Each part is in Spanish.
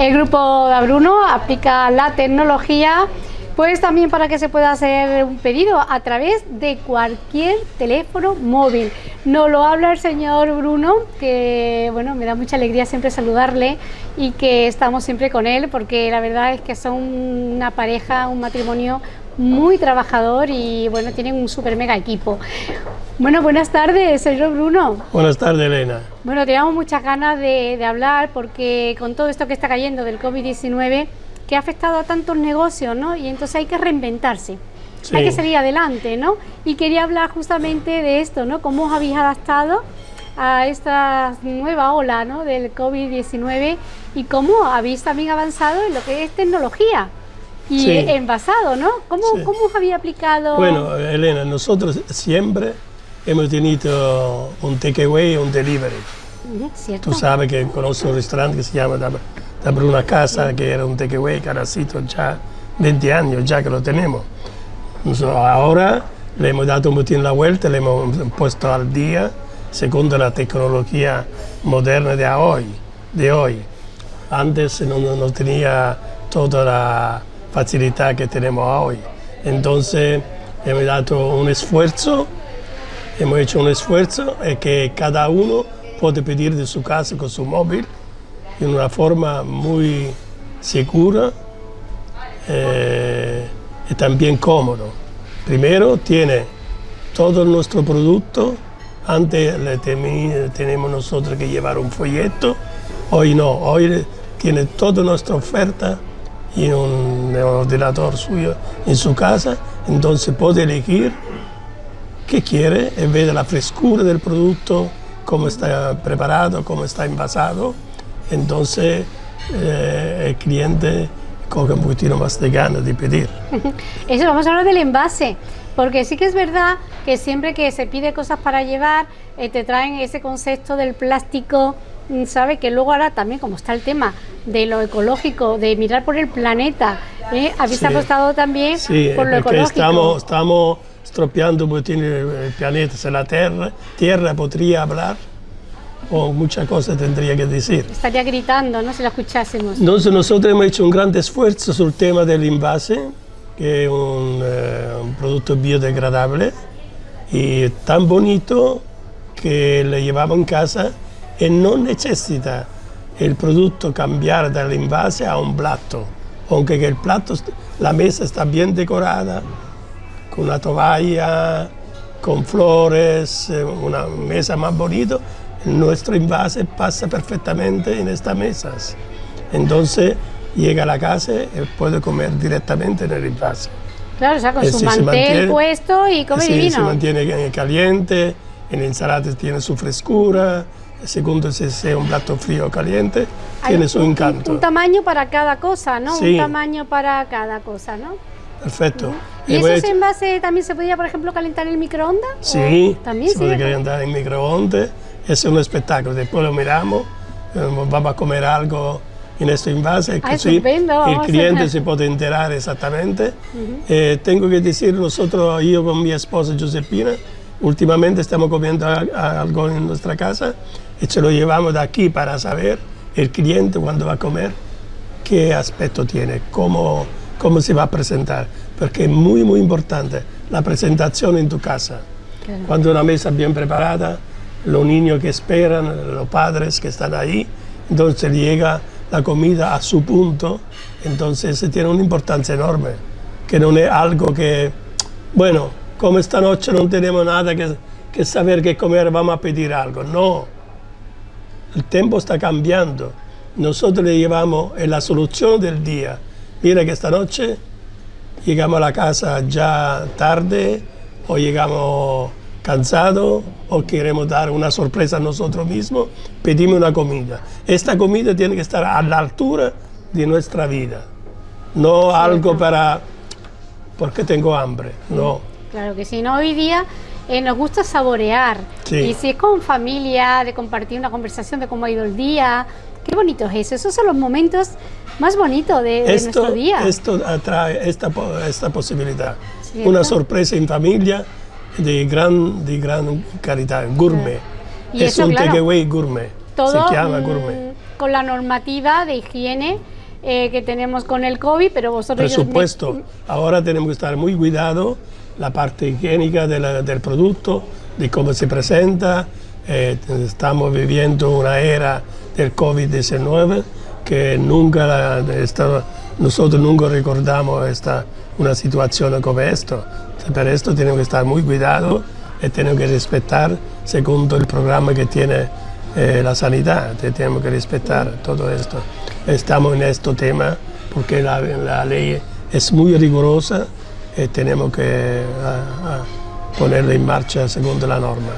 El grupo de Bruno aplica la tecnología pues también para que se pueda hacer un pedido a través de cualquier teléfono móvil. Nos lo habla el señor Bruno, que bueno, me da mucha alegría siempre saludarle y que estamos siempre con él porque la verdad es que son una pareja, un matrimonio muy trabajador y bueno, tienen un super mega equipo. Bueno, buenas tardes, señor Bruno. Buenas tardes, Elena. Bueno, teníamos muchas ganas de, de hablar porque con todo esto que está cayendo del COVID-19 que ha afectado a tantos negocios, ¿no? Y entonces hay que reinventarse. Hay que salir adelante, ¿no? Y quería hablar justamente de esto, ¿no? Cómo os habéis adaptado a esta nueva ola ¿no? del COVID-19 y cómo habéis también avanzado en lo que es tecnología y envasado, ¿no? ¿Cómo, ¿Cómo os habéis aplicado? Bueno, Elena, nosotros siempre hemos tenido un takeaway y un delivery. ¿Cierto? Tú sabes que conozco un restaurante que se llama abrir una casa que era un takeaway, caracito, ya 20 años ya que lo tenemos. ahora le hemos dado un poquito la vuelta, le hemos puesto al día según la tecnología moderna de hoy. De hoy. Antes no, no tenía toda la facilidad que tenemos hoy. Entonces hemos dado un esfuerzo, hemos hecho un esfuerzo y que cada uno puede pedir de su casa con su móvil en una forma muy segura eh, y también cómodo. Primero tiene todo nuestro producto, antes le tenemos nosotros que llevar un folleto, hoy no, hoy tiene toda nuestra oferta en un ordenador suyo en su casa, entonces puede elegir qué quiere en vez de la frescura del producto, cómo está preparado, cómo está envasado entonces eh, el cliente coge un poquito más de ganas de pedir. Eso, vamos a hablar del envase, porque sí que es verdad que siempre que se pide cosas para llevar, eh, te traen ese concepto del plástico, mm, ¿sabe? Que luego ahora también, como está el tema de lo ecológico, de mirar por el planeta, ¿eh? habéis apostado también por lo ecológico. Estamos, estamos estropeando el planeta, si la tierra, tierra podría hablar, o muchas cosas tendría que decir. Estaría gritando, ¿no? Si lo escuchásemos. Entonces nosotros hemos hecho un gran esfuerzo sobre el tema del envase, que es un, eh, un, producto biodegradable y tan bonito que le llevamos en casa y no necesita el producto cambiar del envase a un plato, aunque el plato, la mesa está bien decorada, con una toalla, con flores, eh, una mesa más bonita, nuestro envase pasa perfectamente en estas mesas. Entonces llega a la casa y puede comer directamente en el envase. Claro, o sea, con su mantel puesto y come sí, divino. se mantiene caliente, en la ensalada tiene su frescura, segundo si es un plato frío o caliente, tiene su encanto. Un, tamaño para cada cosa, ¿no? Un tamaño para cada cosa, ¿no? Perfecto. ¿Y esos envases también se podría, por ejemplo, calentar en el microondas? Sí, ¿También se puede calentar en microondas es un espectáculo. Después lo miramos, eh, vamos a comer algo en este envase, que el cliente se puede enterar exactamente. Eh, tengo que decir, nosotros, yo con mi esposa Josepina, últimamente estamos comiendo algo en nuestra casa y se lo llevamos de aquí para saber el cliente cuando va a comer qué aspecto tiene, cómo, cómo se va a presentar, porque es muy, muy importante la presentación en tu casa. Cuando una mesa bien preparada, los niños que esperan, los padres que están ahí, entonces llega la comida a su punto, entonces tiene una importancia enorme, que no es algo que, bueno, como esta noche no tenemos nada que, que saber qué comer, vamos a pedir algo, no, el tiempo está cambiando, nosotros le llevamos en la solución del día, mira que esta noche llegamos a la casa ya tarde o llegamos cansado o queremos dar una sorpresa a nosotros mismos, pedimos una comida. Esta comida tiene que estar a la altura de nuestra vida, no algo para porque tengo hambre, no. Claro que sí, no, hoy día eh, nos gusta saborear. Y si es con familia, de compartir una conversación de cómo ha ido el día, qué bonito es eso. Esos son los momentos más bonitos de, nuestro día. Esto atrae esta, esta posibilidad. Una sorpresa en familia, de gran, de gran calidad, gourmet. es un takeaway gourmet, se llama gourmet. con la normativa de higiene eh, que tenemos con el COVID, pero vosotros... Por supuesto, ahora tenemos que estar muy cuidado la parte higiénica del producto, de cómo se presenta. Eh, estamos viviendo una era del COVID-19 que nunca nosotros nunca recordamos esta, una situación como esta. Por esto tenemos que estar muy cuidados y tenemos que respetar según el programa que tiene eh, la sanidad, tenemos que respetar todo esto. Estamos en este tema porque la, la ley es muy rigurosa y tenemos que ponerla en marcha según la norma.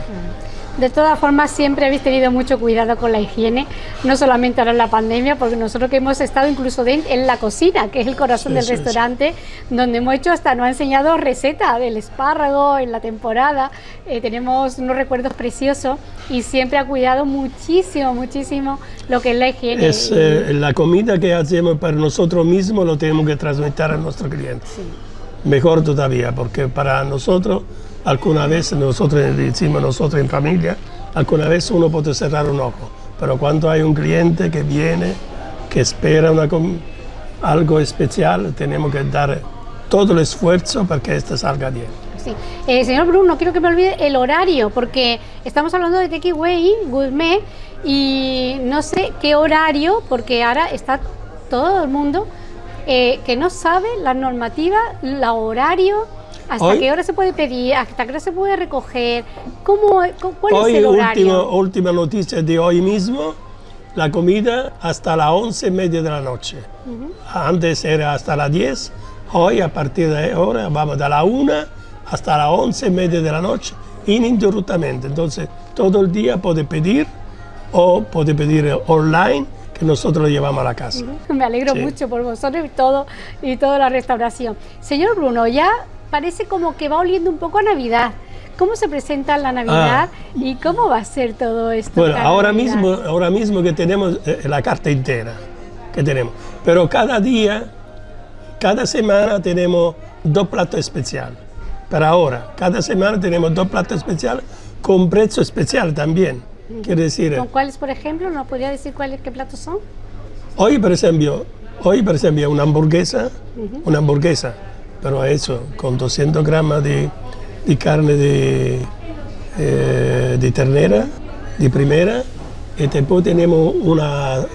De todas formas, siempre habéis tenido mucho cuidado con la higiene, no solamente ahora en la pandemia, porque nosotros que hemos estado incluso en la cocina, que es el corazón del restaurante, donde hemos hecho hasta nos ha enseñado receta del espárrago en la temporada, eh, tenemos unos recuerdos preciosos y siempre ha cuidado muchísimo, muchísimo lo que es la higiene. Es eh, la comida que hacemos para nosotros mismos, lo tenemos que transmitir a nuestros clientes. Mejor todavía, porque para nosotros Alguna vez nosotros decimos nosotros en familia, alguna vez uno puede cerrar un ojo, pero cuando hay un cliente que viene, que espera una, algo especial, tenemos que dar todo el esfuerzo para que esto salga bien. Sí. Eh, señor Bruno, quiero que me olvide el horario, porque estamos hablando de Takeaway Gourmet y no sé qué horario, porque ahora está todo el mundo eh, que no sabe la normativa, el horario ¿Hasta qué hora se puede pedir? ¿Hasta qué hora se puede recoger? ¿Cómo, ¿Cuál hoy, es el horario? última noticia de hoy mismo, la comida hasta las once y media de la noche. Antes era hasta las 10, hoy a partir de ahora vamos de la 1 hasta las once y media de la noche ininterruptamente. Entonces todo el día puede pedir o puede pedir online que nosotros lo llevamos a la casa. Me alegro mucho por vosotros y todo y toda la restauración. Señor Bruno, ya parece como que va oliendo un poco a Navidad. ¿Cómo se presenta la Navidad ah. y cómo va a ser todo esto? Bueno, ahora mismo, ahora mismo que tenemos eh, la carta entera que tenemos, pero cada día, cada semana tenemos dos platos especiales. Para ahora, cada semana tenemos dos platos especiales con precio especial también. Quiere decir, ¿Con cuáles, por ejemplo? ¿No podría decir cuáles qué platos son? Hoy, por ejemplo, hoy, por ejemplo, una hamburguesa, una hamburguesa pero eso, con 200 gramos de, carne de, eh, de ternera, de primera, y después tenemos una,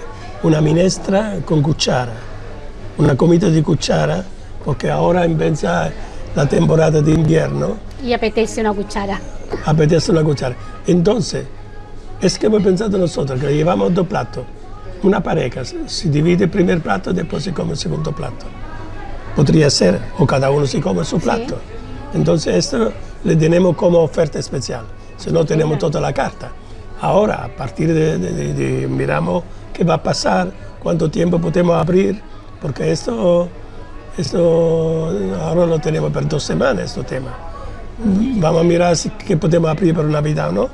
una minestra con cuchara, una comida de cuchara, porque ahora empieza la temporada de invierno. Y apetece una cuchara. Apetece una cuchara. Entonces, es que hemos pensado nosotros que llevamos dos platos. Una pareja se divide el primer plato y después se come el segundo plato podría ser, o cada uno se come su plato. Entonces esto le tenemos como oferta especial, si no tenemos toda la carta. Ahora, a partir de, miramos qué va a pasar, cuánto tiempo podemos abrir, porque esto, esto ahora lo tenemos por dos semanas, este tema. Vamos a mirar si qué podemos abrir para Navidad o no.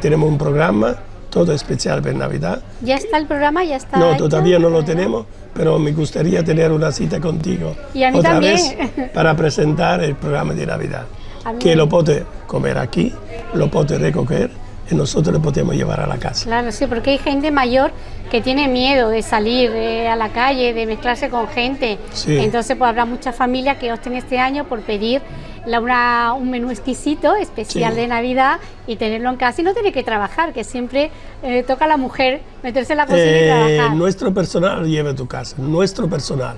Tenemos un programa todo especial para Navidad. ¿Ya está el programa? ¿Ya está No, todavía no lo tenemos, pero me gustaría tener una cita contigo y a mí otra también. vez para presentar el programa de Navidad. Que lo puede comer aquí, lo puede recoger nosotros lo podemos llevar a la casa. Claro, sí, porque hay gente mayor que tiene miedo de salir a la calle, de mezclarse con gente. Entonces, pues habrá muchas familias que opten este año por pedir la, un menú exquisito, especial de Navidad y tenerlo en casa y no tener que trabajar, que siempre eh, toca a la mujer meterse en la cocina y eh, trabajar. Nuestro personal lleva a tu casa, nuestro personal.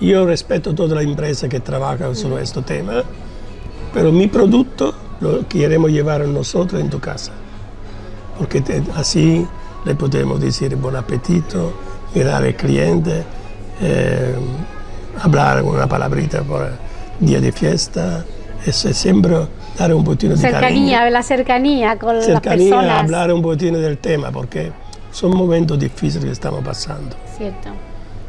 Yo respeto toda la empresa que trabaja sobre este tema, pero mi producto lo queremos llevar nosotros en tu casa, porque así le podemos decir buen apetito, mirar al cliente, eh, hablar una palabrita por día de fiesta, es siempre dar un poquito de cercanía, cariño. la cercanía con cercanía, las personas. hablar un poquito del tema, porque son momentos difíciles que estamos pasando. Cierto.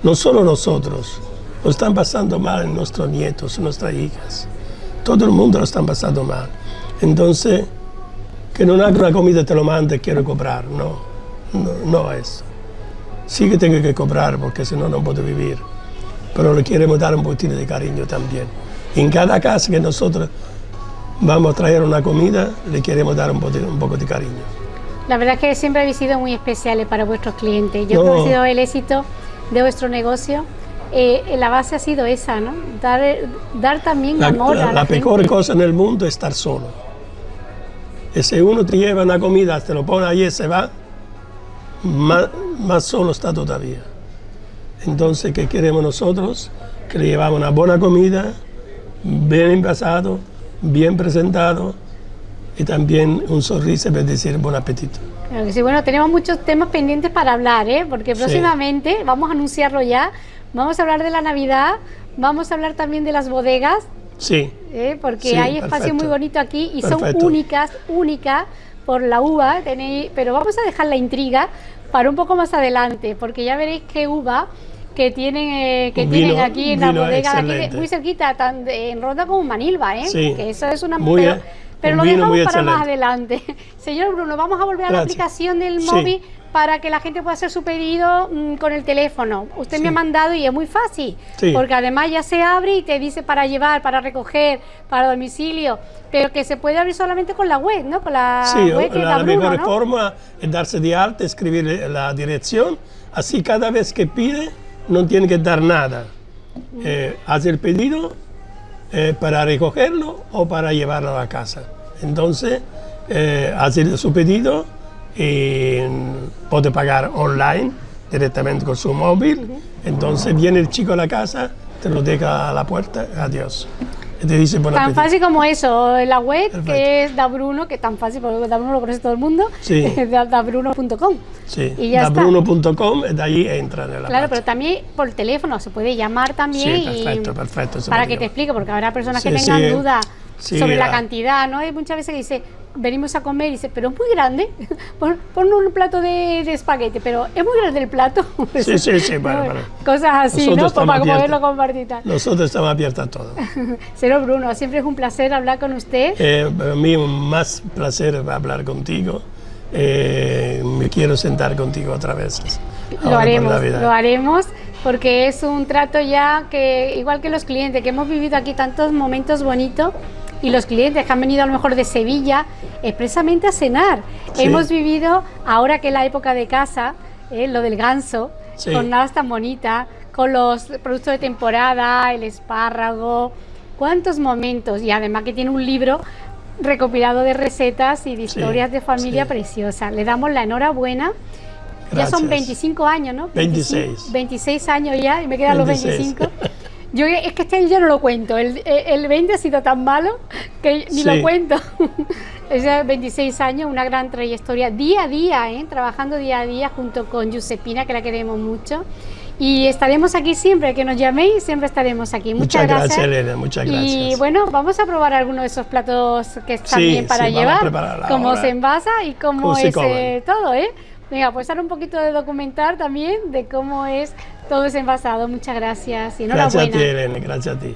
No solo nosotros, lo están pasando mal nuestros nietos, nuestras hijas. Todo el mundo lo están pasando mal. Entonces, que no haga una comida te lo mande, quiero cobrar, no, no, no eso. Sí que tengo que cobrar porque si no, no puedo vivir. Pero le queremos dar un poquito de cariño también. En cada casa que nosotros vamos a traer una comida, le queremos dar un poco, un poco de cariño. La verdad es que siempre habéis sido muy especiales para vuestros clientes. Yo creo que ha sido el éxito de vuestro negocio. Eh, la base ha sido esa, ¿no? Dar, dar también amor la, a la, la peor cosa en el mundo es estar solo. Si uno te lleva una comida, te lo pone ahí y se va, más, más solo está todavía. Entonces, ¿qué queremos nosotros? Que le llevamos una buena comida, bien envasado, bien presentado y también un sonrisa para decir buen apetito. Claro que sí, bueno, tenemos muchos temas pendientes para hablar, ¿eh? porque próximamente, vamos a anunciarlo ya, vamos a hablar de la Navidad, vamos a hablar también de las bodegas, Sí. ¿eh? porque Sí, hay espacio perfecto. muy bonito aquí y son únicas, únicas por la uva, tenéis, pero vamos a dejar la intriga para un poco más adelante, porque ya veréis qué uva que tienen eh, que tienen aquí en la bodega de aquí, de- excelente. muy cerquita, tan de- en Ronda como Manilva, ¿eh? Sí. que eso es una Muy pero, pero lo dejamos para más excelente. adelante. Señor Bruno, vamos a volver a la Gracias. aplicación del Sí. móvil para que la gente pueda hacer su pedido mm, con el teléfono. Usted me Sí. ha mandado y es muy fácil, Sí. porque además ya se abre y te dice para llevar, para recoger, para domicilio, pero que se puede abrir solamente con la web, ¿no? Con la web que la, da la Bruno, mejor ¿no? forma es darse de alta, escribir la dirección, así cada vez que pide no tiene que dar nada. Eh, hace el pedido eh, para recogerlo o para llevarlo a casa. Entonces, eh, hace su pedido y puede pagar online directamente con su móvil. Entonces viene el chico a la casa, te lo deja a la puerta, adiós. Y te dice buen Tan apetito. fácil como eso, la web Perfecto. que es Dabruno, que tan fácil porque Dabruno lo conoce todo el mundo, Sí. es da- dabruno.com. Sí, Y ya está. dabruno.com, de ahí entra en la Claro, pero también por teléfono se puede llamar también Sí, y perfecto, perfecto, para que te explique, porque habrá personas que tengan dudas sobre la ah. cantidad, ¿no? Hay muchas veces que dice, venimos a comer y dice, pero es muy grande, pon, pon un plato de, de espagueti, pero es muy grande el plato. Sí, sí, sí, bueno, ¿No? bueno. Cosas así, Nosotros ¿no? Para poderlo compartir. Nosotros estamos abiertos a todo. Señor Bruno, siempre es un placer hablar con usted. Eh, para mí más placer hablar contigo. Eh, me quiero sentar contigo otra vez. Lo haremos, lo haremos, porque es un trato ya que, igual que los clientes, que hemos vivido aquí tantos momentos bonitos, y los clientes que han venido a lo mejor de Sevilla expresamente a cenar. Sí. Hemos vivido, ahora que es la época de casa, eh, lo del ganso, Sí. jornadas tan bonitas, con los productos de temporada, el espárrago, cuántos momentos, y además que tiene un libro recopilado de recetas y de Sí, historias de familia sí. preciosas. Le damos la enhorabuena. Ya son Gracias. 25 años, ¿no? 26. 26 años ya y me quedan los 26. 25. Yo es que este año ya no lo cuento. El, el 20 ha sido tan malo que ni Sí. lo cuento. Es ya 26 años, una gran trayectoria día a día, ¿eh? trabajando día a día junto con Giuseppina, que la queremos mucho. Y estaremos aquí siempre, que nos llaméis, siempre estaremos aquí. Muchas, Muchas gracias, Elena, muchas Y gracias. bueno, vamos a probar alguno de esos platos que están Sí, bien para sí, llevar, cómo ahora. se envasa y cómo, es eh, todo, ¿eh? Venga, pues ahora un poquito de documentar también de cómo es todo ese envasado. Muchas gracias y Gracias a enhorabuena. ti, Elena, gracias a ti.